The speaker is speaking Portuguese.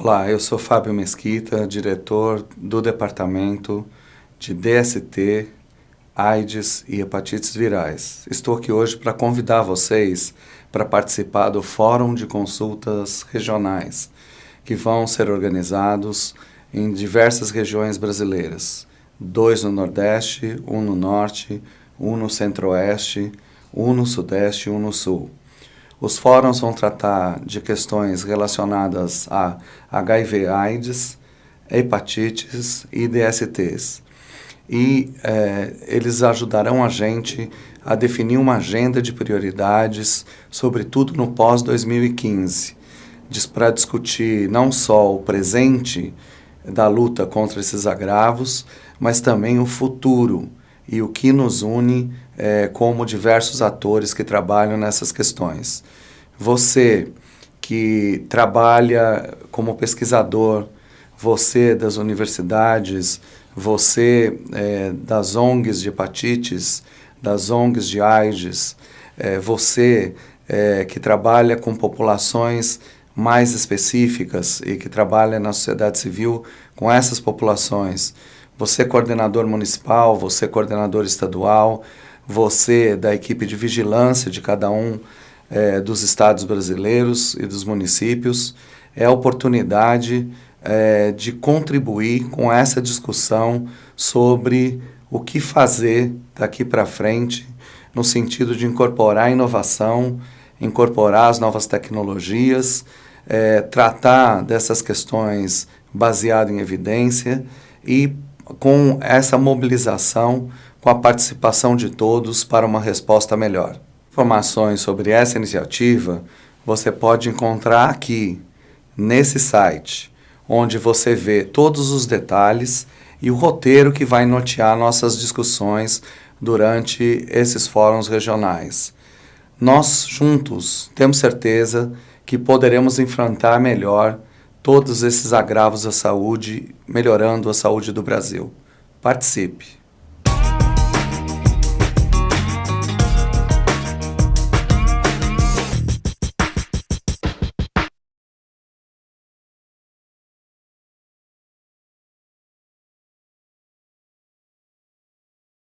Olá, eu sou Fábio Mesquita, diretor do Departamento de DST, AIDS e Hepatites Virais. Estou aqui hoje para convidar vocês para participar do Fórum de Consultas Regionais, que vão ser organizados em diversas regiões brasileiras. Dois no Nordeste, um no Norte, um no Centro-Oeste, um no Sudeste e um no Sul. Os fóruns vão tratar de questões relacionadas a HIV AIDS, hepatites e DSTs. E é, eles ajudarão a gente a definir uma agenda de prioridades, sobretudo no pós-2015, para discutir não só o presente da luta contra esses agravos, mas também o futuro e o que nos une é, como diversos atores que trabalham nessas questões. Você que trabalha como pesquisador, você das universidades, você é, das ONGs de hepatites, das ONGs de AIDS, é, você é, que trabalha com populações mais específicas e que trabalha na sociedade civil com essas populações, você coordenador municipal, você coordenador estadual, você da equipe de vigilância de cada um é, dos estados brasileiros e dos municípios, é a oportunidade é, de contribuir com essa discussão sobre o que fazer daqui para frente, no sentido de incorporar inovação, incorporar as novas tecnologias, é, tratar dessas questões baseado em evidência e com essa mobilização, com a participação de todos para uma resposta melhor. Informações sobre essa iniciativa você pode encontrar aqui, nesse site, onde você vê todos os detalhes e o roteiro que vai nortear nossas discussões durante esses fóruns regionais. Nós, juntos, temos certeza que poderemos enfrentar melhor todos esses agravos à saúde, melhorando a saúde do Brasil. Participe!